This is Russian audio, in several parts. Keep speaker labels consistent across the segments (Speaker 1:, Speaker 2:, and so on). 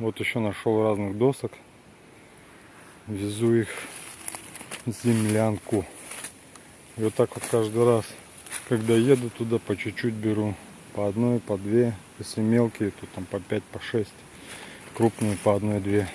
Speaker 1: Вот еще нашел разных досок. Везу их в землянку. И вот так вот каждый раз, когда еду туда, по чуть-чуть беру. По одной, по две. Если мелкие, то там по пять, по шесть. Крупные по одной-две.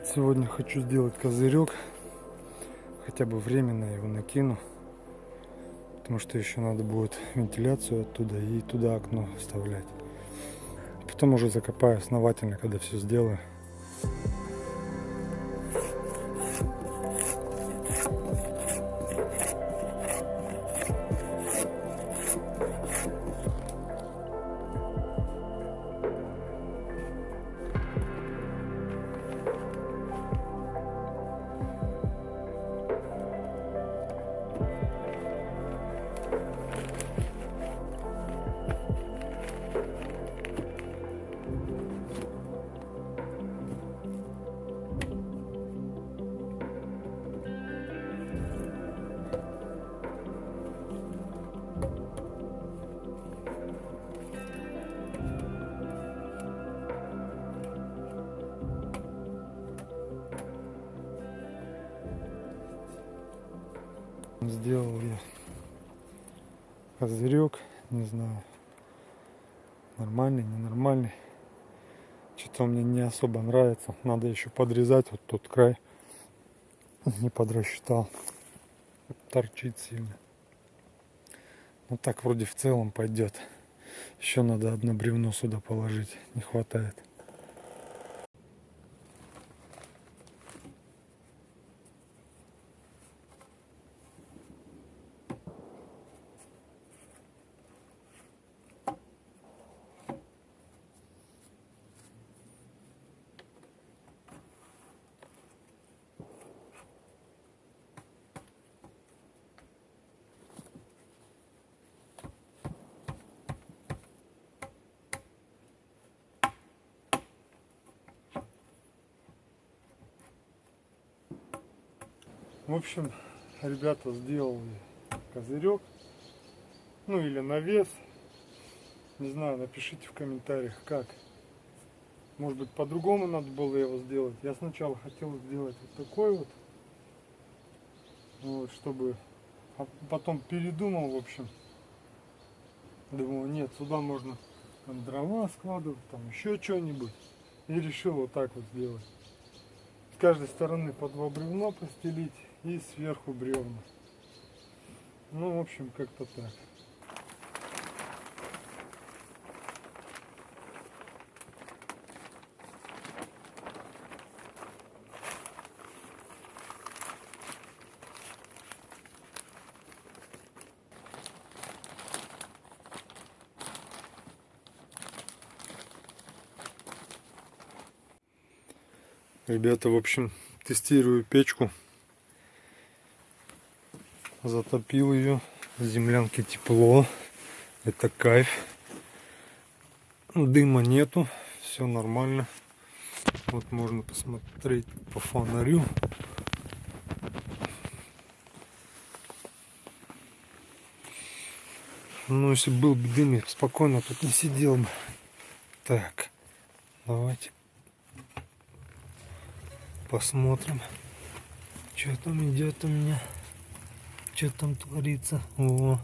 Speaker 1: Вот сегодня хочу сделать козырек. Хотя бы временно его накину. Потому что еще надо будет вентиляцию оттуда и туда окно вставлять. Потом уже закопаю основательно, когда все сделаю. Bye. Сделал я козырек, не знаю, нормальный, ненормальный. Что-то мне не особо нравится. Надо еще подрезать вот тот край. Не подрасчитал. Торчит сильно. Ну так вроде в целом пойдет. Еще надо одно бревно сюда положить. Не хватает. В общем, ребята сделали козырек. Ну или навес. Не знаю, напишите в комментариях, как. Может быть, по-другому надо было его сделать. Я сначала хотел сделать вот такой вот. Вот, чтобы... А потом передумал, в общем. Думал, нет, сюда можно там дрова складывать, там еще что-нибудь. И решил вот так вот сделать. С каждой стороны по два бревна постелить и сверху бревна. Ну, в общем, как-то так. Ребята, в общем, тестирую печку. Затопил ее. В землянке тепло. Это кайф. Дыма нету. Все нормально. Вот можно посмотреть по фонарю. Ну, если был бы дым, спокойно тут не сидел бы. Так, давайте посмотрим, что там идет у меня, что там творится. О,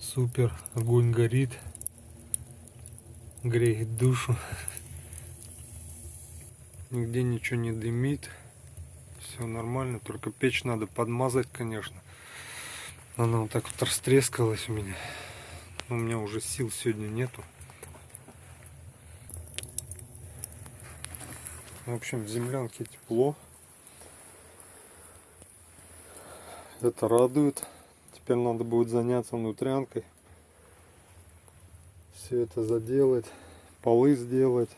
Speaker 1: супер, огонь горит, греет душу. Нигде ничего не дымит, все нормально, только печь надо подмазать, конечно. Она вот так вот растрескалась у меня. У меня уже сил сегодня нету. В общем, в землянке тепло. Это радует. Теперь надо будет заняться внутрянкой. Все это заделать. полы сделать,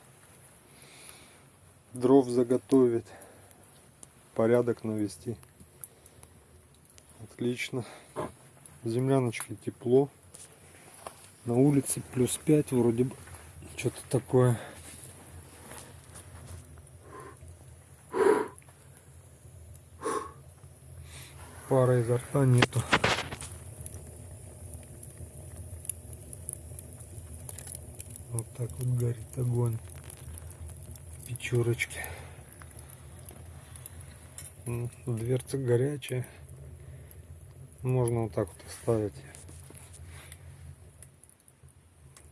Speaker 1: дров заготовить, порядок навести. Отлично. В земляночке тепло. На улице плюс 5 вроде бы. Что-то такое. Пара изо рта нету. Вот так вот горит огонь. Печурочки. Дверца горячая. Можно вот так вот оставить.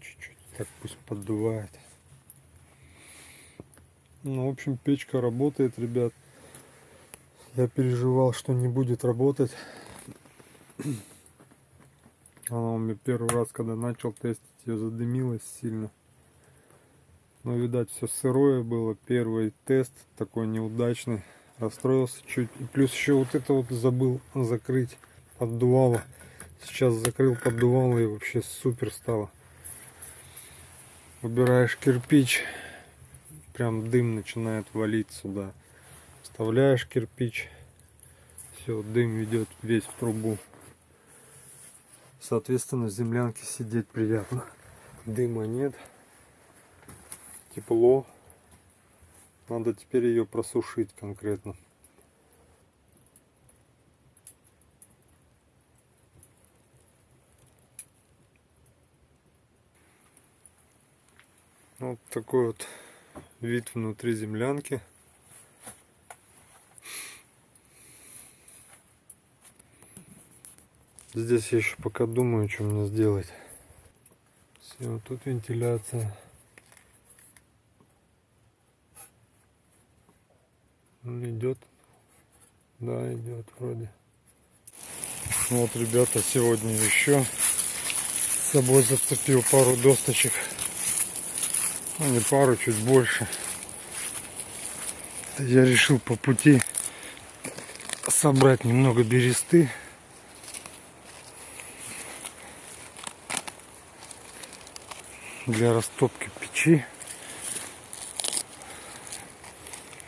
Speaker 1: Чуть-чуть так пусть поддувает. Ну, в общем, печка работает, ребят. Я переживал, что не будет работать. Она у меня первый раз, когда начал тестить, ее задымилась сильно. Но, видать, все сырое было. Первый тест такой неудачный. Расстроился чуть. И плюс еще вот это вот забыл закрыть поддувало. Сейчас закрыл поддувало и вообще супер стало. Убираешь кирпич, прям дым начинает валить сюда. Вставляешь кирпич, все, дым идет весь в трубу. Соответственно, в землянке сидеть приятно. Дыма нет. Тепло. Надо теперь ее просушить конкретно. Вот такой вот вид внутри землянки. Здесь я еще пока думаю, что мне сделать. Все, тут вентиляция. Ну, идет. Да, идет вроде. Ну Вот, ребята, сегодня еще с собой зацепил пару досточек. Ну, не пару, чуть больше. Я решил по пути собрать немного бересты. Для растопки печи.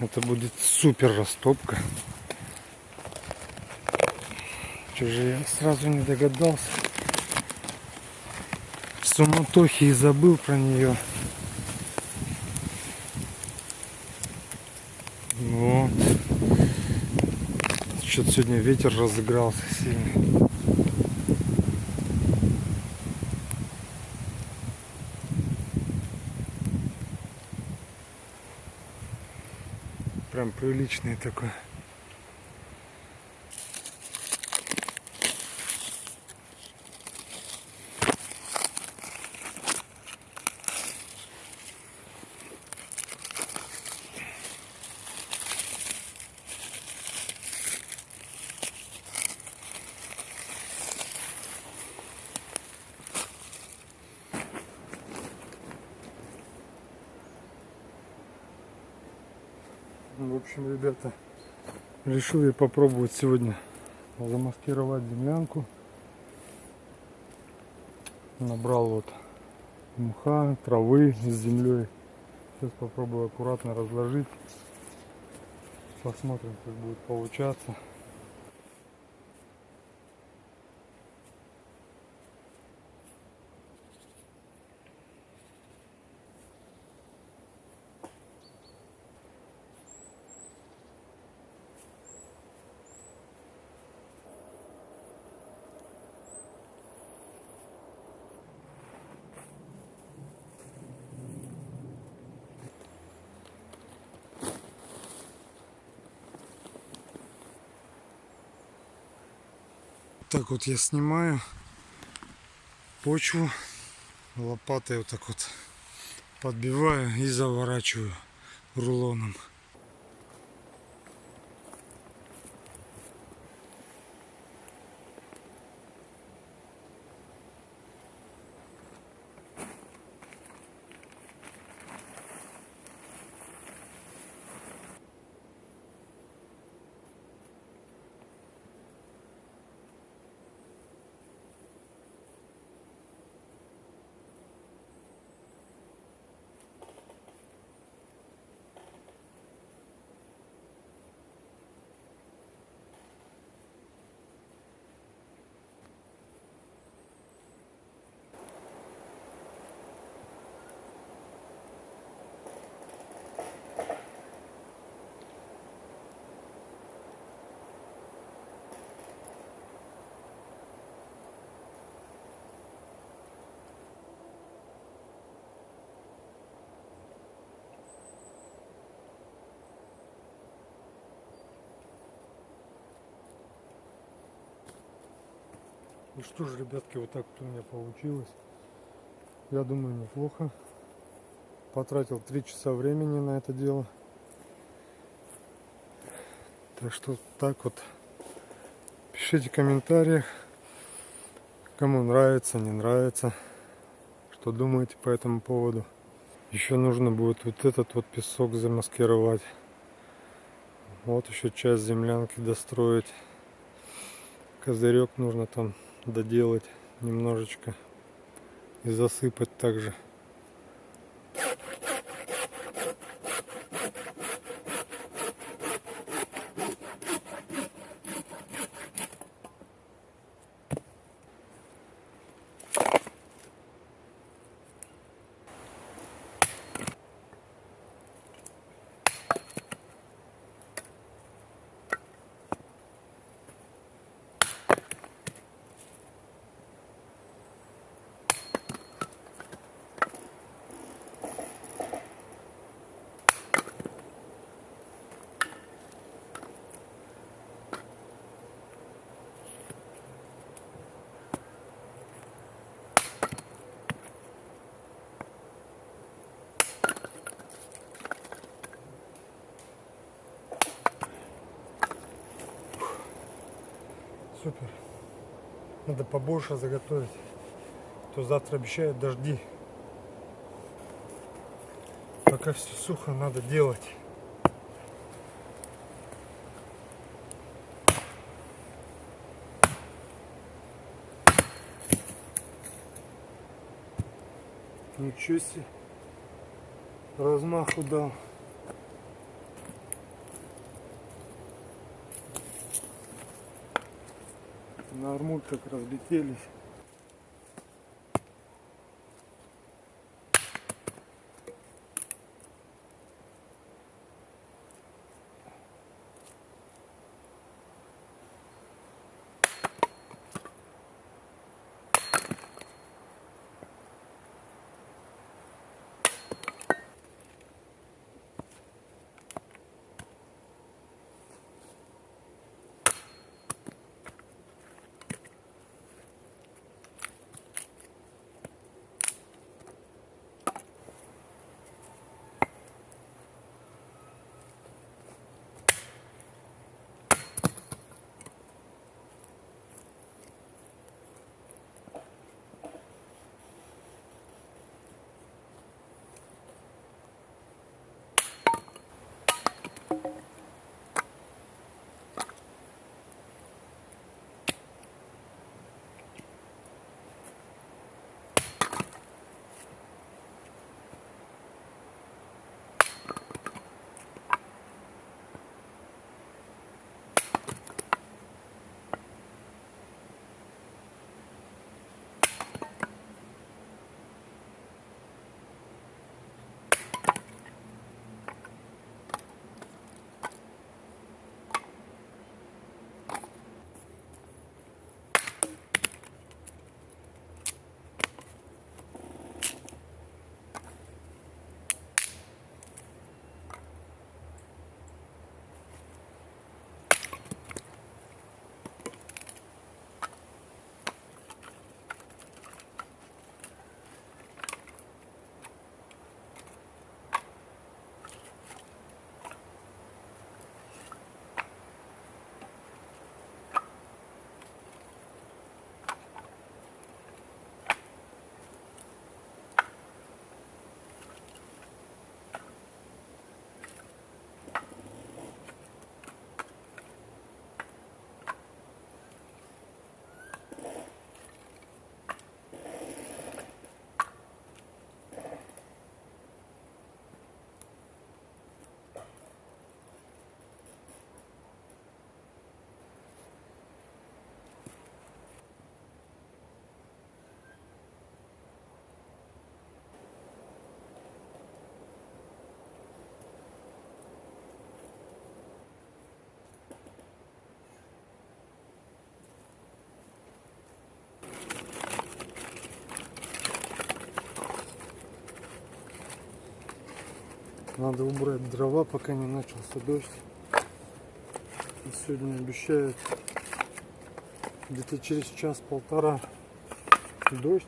Speaker 1: Это будет супер растопка. Что же я сразу не догадался. В суматохе и забыл про нее. Вот. Что-то сегодня ветер разыгрался сильно. Прям приличный такой. Общем, ребята, решил я попробовать сегодня замаскировать землянку. Набрал вот мха, травы с землей. Сейчас попробую аккуратно разложить. Посмотрим, как будет получаться. Так вот я снимаю почву лопатой вот так вот подбиваю и заворачиваю рулоном. Ну что ж, ребятки, вот так вот у меня получилось. Я думаю, неплохо. Потратил три часа времени на это дело. Так что так вот. Пишите в комментариях, кому нравится, не нравится, что думаете по этому поводу. Еще нужно будет вот этот вот песок замаскировать. Вот еще часть землянки достроить. Козырек нужно там доделать немножечко и засыпать также. Супер. Надо побольше заготовить. То завтра обещают дожди. Пока все сухо, надо делать. Ничего себе. Размаху дал. На так разлетелись. Надо убрать дрова, пока не начался дождь. Сегодня обещают где-то через час-полтора дождь.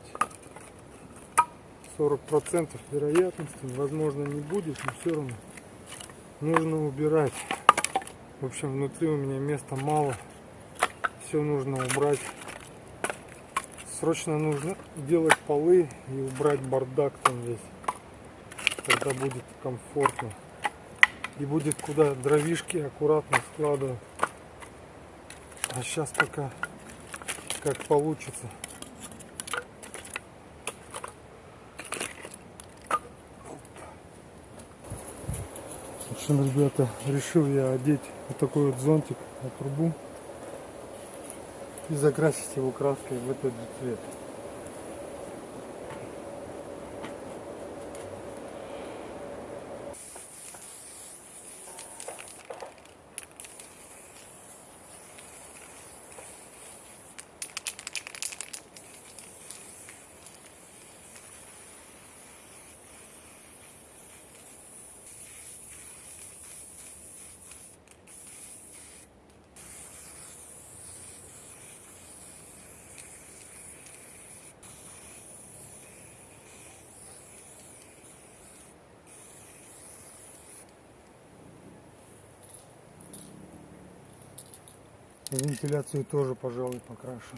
Speaker 1: 40% вероятности, возможно, не будет, но все равно нужно убирать. В общем, внутри у меня места мало. Все нужно убрать. Срочно нужно делать полы и убрать бардак там весь. Тогда будет комфортно. И будет куда дровишки аккуратно складывать. А сейчас пока как получится. В общем, ребята, решил я одеть вот такой вот зонтик на трубу и закрасить его краской в этот же цвет. Вентиляцию тоже, пожалуй, покрашу.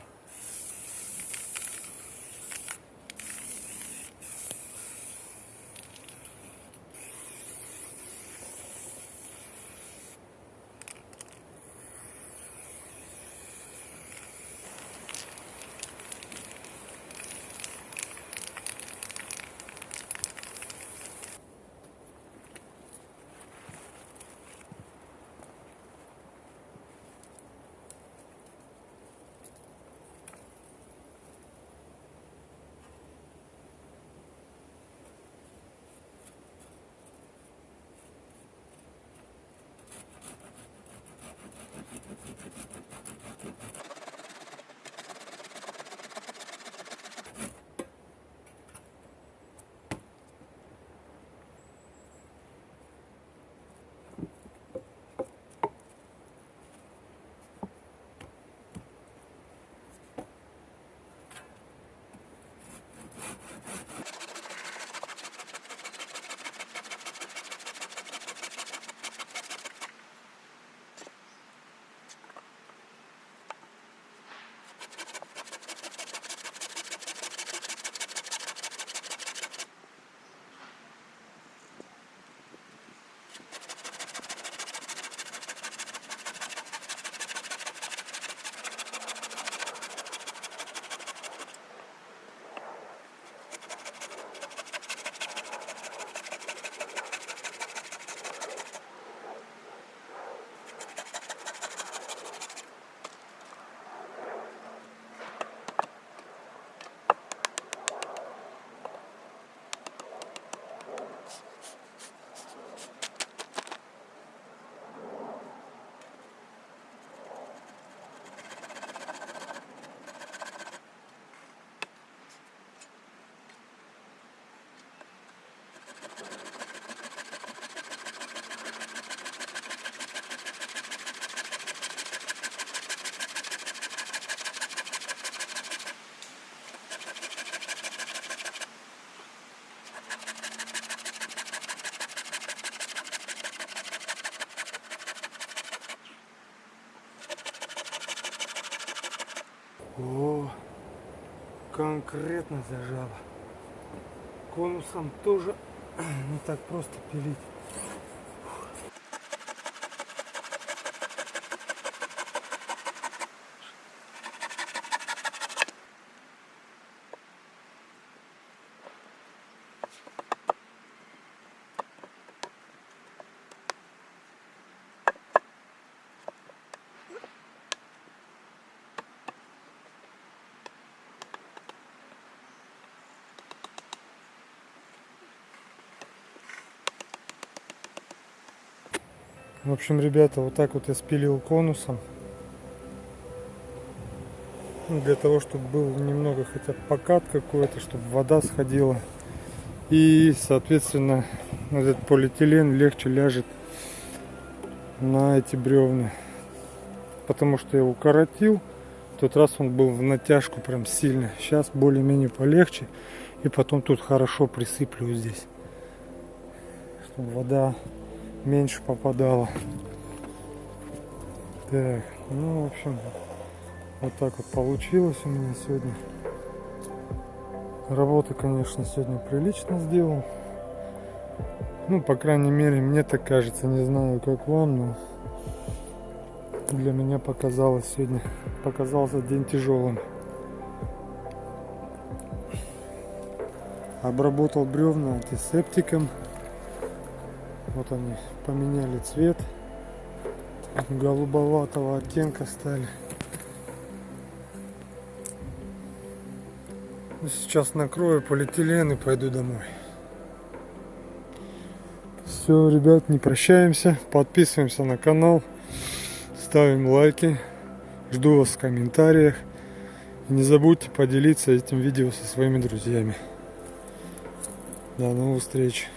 Speaker 1: Конкретно зажало. Конусом тоже не так просто пилить. В общем, ребята, вот так вот я спилил конусом. Ну, для того, чтобы был немного хотя бы покат какой-то, чтобы вода сходила. И, соответственно, этот полиэтилен легче ляжет на эти бревна. Потому что я его коротил, тот раз он был в натяжку прям сильно. Сейчас более-менее полегче. И потом тут хорошо присыплю здесь. Чтобы вода меньше попадала. Так, ну, в общем, вот так вот получилось у меня сегодня. Работы, конечно, сегодня прилично сделал. Ну, по крайней мере, мне так кажется. Не знаю, как вам, но для меня показалось сегодня, показался день тяжелым. Обработал бревна антисептиком. Вот они поменяли цвет. Голубоватого оттенка стали. Ну, сейчас накрою полиэтилен и пойду домой. Все, ребят, не прощаемся. Подписываемся на канал. Ставим лайки. Жду вас в комментариях. И не забудьте поделиться этим видео со своими друзьями. До новых встреч.